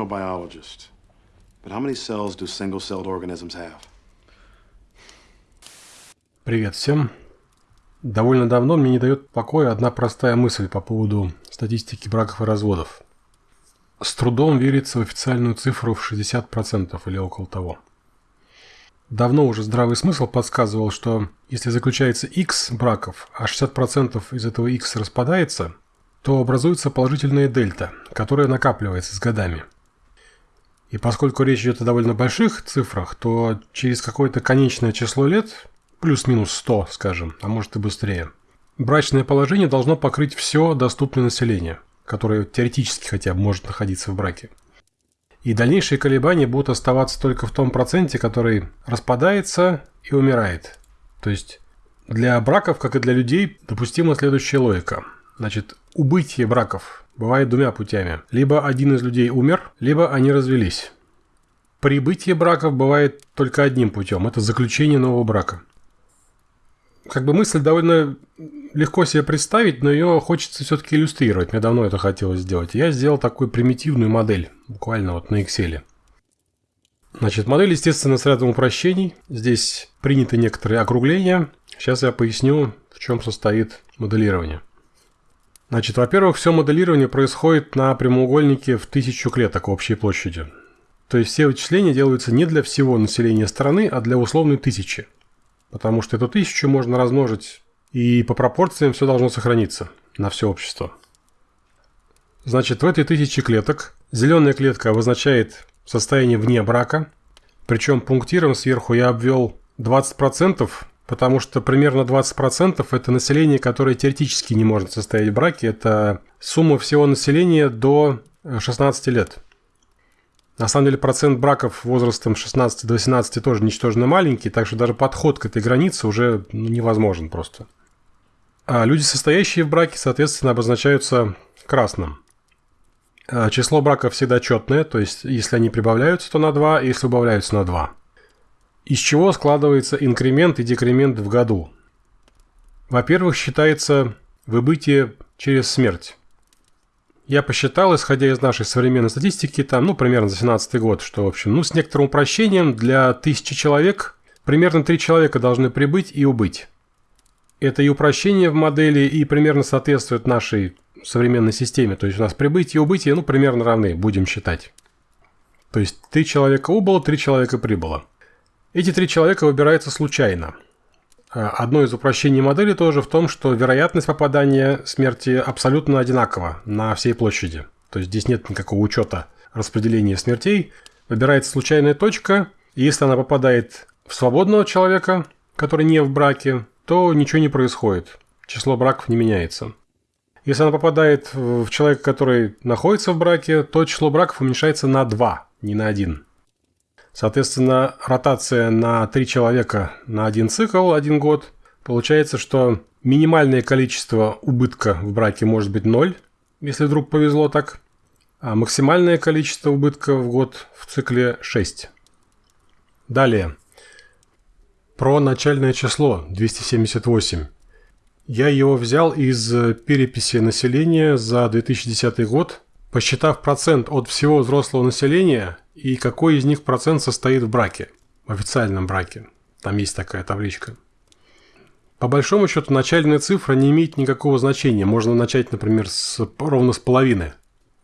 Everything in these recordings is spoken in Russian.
no biologist, but how many cells do single-celled organisms have? Привет всем. Довольно давно мне не дает покоя одна простая мысль по поводу статистики браков и разводов. С трудом верится в официальную цифру в 60% или около того. Давно уже здравый смысл подсказывал, что если заключается X браков, а 60% из этого X распадается, то образуется положительная дельта, которая накапливается с годами. И поскольку речь идет о довольно больших цифрах, то через какое-то конечное число лет, плюс-минус 100, скажем, а может и быстрее, брачное положение должно покрыть все доступное население, которое теоретически хотя бы может находиться в браке. И дальнейшие колебания будут оставаться только в том проценте, который распадается и умирает. То есть для браков, как и для людей, допустима следующая логика. Значит, убытие браков бывает двумя путями. Либо один из людей умер, либо они развелись. Прибытие браков бывает только одним путем. Это заключение нового брака. Как бы мысль довольно легко себе представить, но ее хочется все-таки иллюстрировать. Мне давно это хотелось сделать. Я сделал такую примитивную модель, буквально вот на Excel. Значит, модель, естественно, с рядом упрощений. Здесь приняты некоторые округления. Сейчас я поясню, в чем состоит моделирование. Значит, во-первых, все моделирование происходит на прямоугольнике в тысячу клеток общей площади. То есть все вычисления делаются не для всего населения страны, а для условной тысячи. Потому что эту тысячу можно размножить и по пропорциям все должно сохраниться на все общество. Значит, в этой тысяче клеток зеленая клетка обозначает состояние вне брака. Причем пунктиром сверху я обвел 20%, потому что примерно 20% это население, которое теоретически не может состоять в браке. Это сумма всего населения до 16 лет. На самом деле процент браков возрастом 16 до 18 тоже ничтожно маленький, так что даже подход к этой границе уже ну, невозможен просто. А люди, состоящие в браке, соответственно, обозначаются красным. А число браков всегда четное, то есть если они прибавляются, то на 2, если убавляются на 2. Из чего складывается инкремент и декремент в году? Во-первых, считается выбытие через смерть. Я посчитал, исходя из нашей современной статистики, там, ну, примерно за 17 год, что, в общем, ну, с некоторым упрощением для тысячи человек примерно 3 человека должны прибыть и убыть. Это и упрощение в модели, и примерно соответствует нашей современной системе. То есть у нас прибытие и убытие, ну, примерно равны, будем считать. То есть три человека убыло, три человека прибыло. Эти три человека выбираются случайно. А, одно из упрощений модели тоже в том, что вероятность попадания смерти абсолютно одинакова на всей площади. То есть здесь нет никакого учета распределения смертей. Выбирается случайная точка, и если она попадает в свободного человека, который не в браке, то ничего не происходит. Число браков не меняется. Если она попадает в человека, который находится в браке, то число браков уменьшается на 2, не на 1. Соответственно, ротация на 3 человека на один цикл, один год. Получается, что минимальное количество убытка в браке может быть 0, если вдруг повезло так. А максимальное количество убытка в год в цикле 6. Далее. Про начальное число 278. Я его взял из переписи населения за 2010 год, посчитав процент от всего взрослого населения и какой из них процент состоит в браке, в официальном браке. Там есть такая табличка. По большому счету, начальная цифра не имеет никакого значения. Можно начать, например, с, ровно с половины.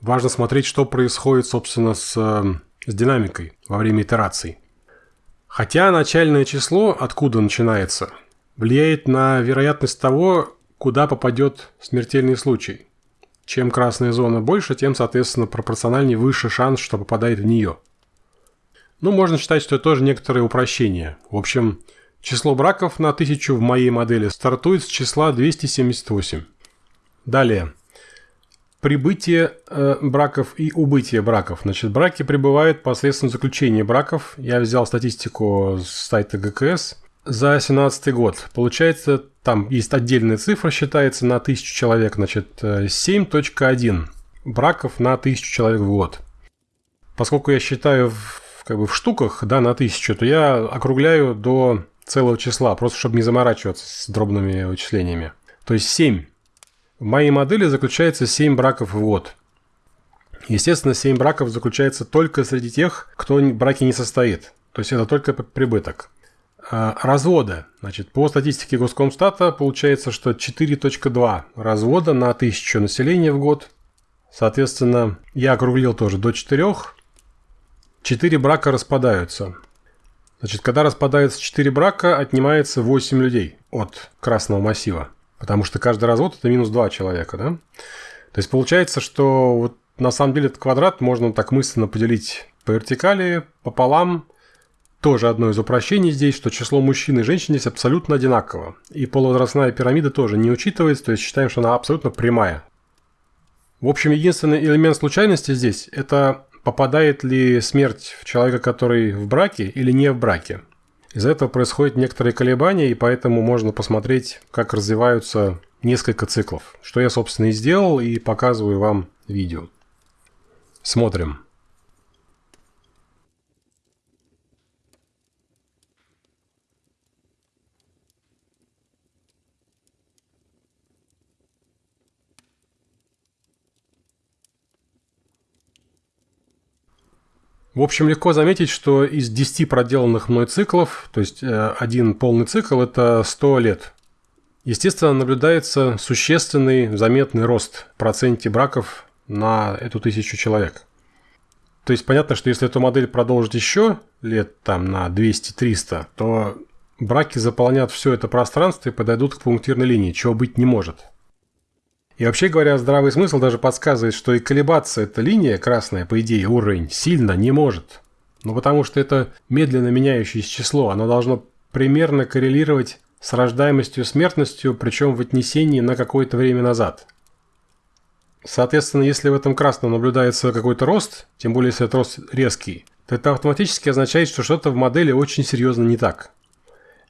Важно смотреть, что происходит, собственно, с, э, с динамикой во время итераций. Хотя начальное число, откуда начинается, влияет на вероятность того, куда попадет смертельный случай. Чем красная зона больше, тем, соответственно, пропорциональнее выше шанс, что попадает в нее. Ну, можно считать, что это тоже некоторое упрощение. В общем, число браков на 1000 в моей модели стартует с числа 278. Далее прибытие э, браков и убытие браков. Значит, браки прибывают посредством заключения браков. Я взял статистику с сайта ГКС за 2017 год. Получается, там есть отдельная цифра, считается на 1000 человек, значит, 7.1 э, браков на 1000 человек в год. Поскольку я считаю в, как бы в штуках, да, на 1000, то я округляю до целого числа, просто чтобы не заморачиваться с дробными вычислениями. То есть 7 в моей модели заключается 7 браков в год. Естественно, 7 браков заключается только среди тех, кто в браке не состоит. То есть это только прибыток. А, разводы. Значит, по статистике Госкомстата получается, что 4.2 развода на 1000 населения в год. Соответственно, я округлил тоже до 4. 4 брака распадаются. Значит, когда распадается 4 брака, отнимается 8 людей от красного массива. Потому что каждый развод это минус 2 человека, да? То есть получается, что вот на самом деле этот квадрат можно так мысленно поделить по вертикали, пополам. Тоже одно из упрощений здесь, что число мужчин и женщин здесь абсолютно одинаково. И полувозрастная пирамида тоже не учитывается, то есть считаем, что она абсолютно прямая. В общем, единственный элемент случайности здесь – это попадает ли смерть в человека, который в браке или не в браке. Из-за этого происходят некоторые колебания, и поэтому можно посмотреть, как развиваются несколько циклов. Что я, собственно, и сделал, и показываю вам видео. Смотрим. В общем, легко заметить, что из 10 проделанных мной циклов, то есть э, один полный цикл – это 100 лет. Естественно, наблюдается существенный заметный рост в проценте браков на эту тысячу человек. То есть понятно, что если эту модель продолжить еще лет там на 200-300, то браки заполнят все это пространство и подойдут к пунктирной линии, чего быть не может. И вообще говоря, здравый смысл даже подсказывает, что и колебаться эта линия красная, по идее, уровень, сильно не может. Ну потому что это медленно меняющееся число, оно должно примерно коррелировать с рождаемостью смертностью, причем в отнесении на какое-то время назад. Соответственно, если в этом красном наблюдается какой-то рост, тем более если этот рост резкий, то это автоматически означает, что что-то в модели очень серьезно не так.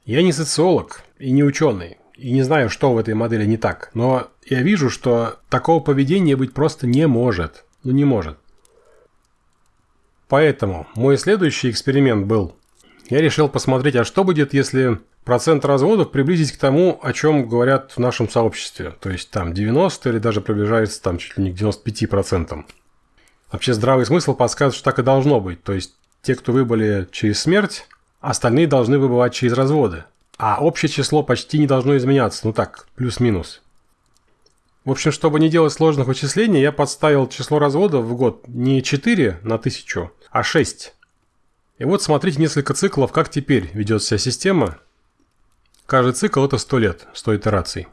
Я не социолог и не ученый, и не знаю, что в этой модели не так, но я вижу, что такого поведения быть просто не может. Ну не может. Поэтому мой следующий эксперимент был, я решил посмотреть, а что будет, если процент разводов приблизить к тому, о чем говорят в нашем сообществе. То есть там 90 или даже приближается там чуть ли не к 95%. Вообще здравый смысл подсказывает, что так и должно быть. То есть те, кто выбыли через смерть, остальные должны выбывать через разводы. А общее число почти не должно изменяться, ну так, плюс-минус. В общем, чтобы не делать сложных вычислений, я подставил число разводов в год не 4 на 1000, а 6. И вот смотрите несколько циклов, как теперь ведет себя система. Каждый цикл это 100 лет, 100 итераций.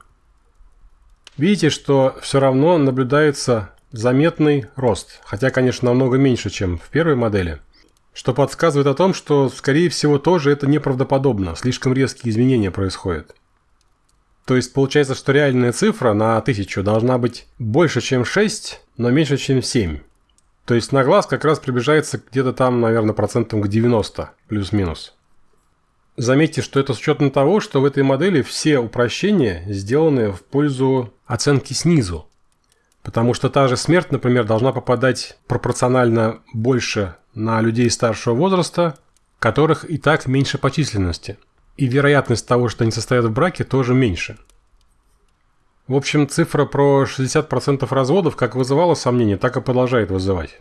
Видите, что все равно наблюдается заметный рост, хотя, конечно, намного меньше, чем в первой модели – что подсказывает о том, что, скорее всего, тоже это неправдоподобно, слишком резкие изменения происходят. То есть получается, что реальная цифра на 1000 должна быть больше, чем 6, но меньше, чем 7. То есть на глаз как раз приближается где-то там, наверное, процентом к 90, плюс-минус. Заметьте, что это с учетом того, что в этой модели все упрощения сделаны в пользу оценки снизу. Потому что та же смерть, например, должна попадать пропорционально больше на людей старшего возраста, которых и так меньше по численности. И вероятность того, что они состоят в браке, тоже меньше. В общем, цифра про 60% разводов как вызывала сомнения, так и продолжает вызывать.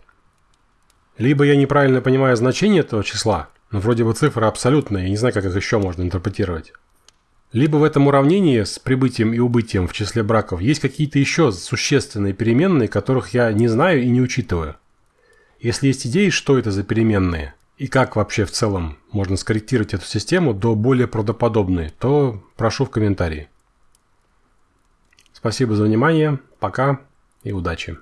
Либо я неправильно понимаю значение этого числа, но вроде бы цифра абсолютная, я не знаю, как их еще можно интерпретировать. Либо в этом уравнении с прибытием и убытием в числе браков есть какие-то еще существенные переменные, которых я не знаю и не учитываю. Если есть идеи, что это за переменные, и как вообще в целом можно скорректировать эту систему до более правдоподобной, то прошу в комментарии. Спасибо за внимание, пока и удачи.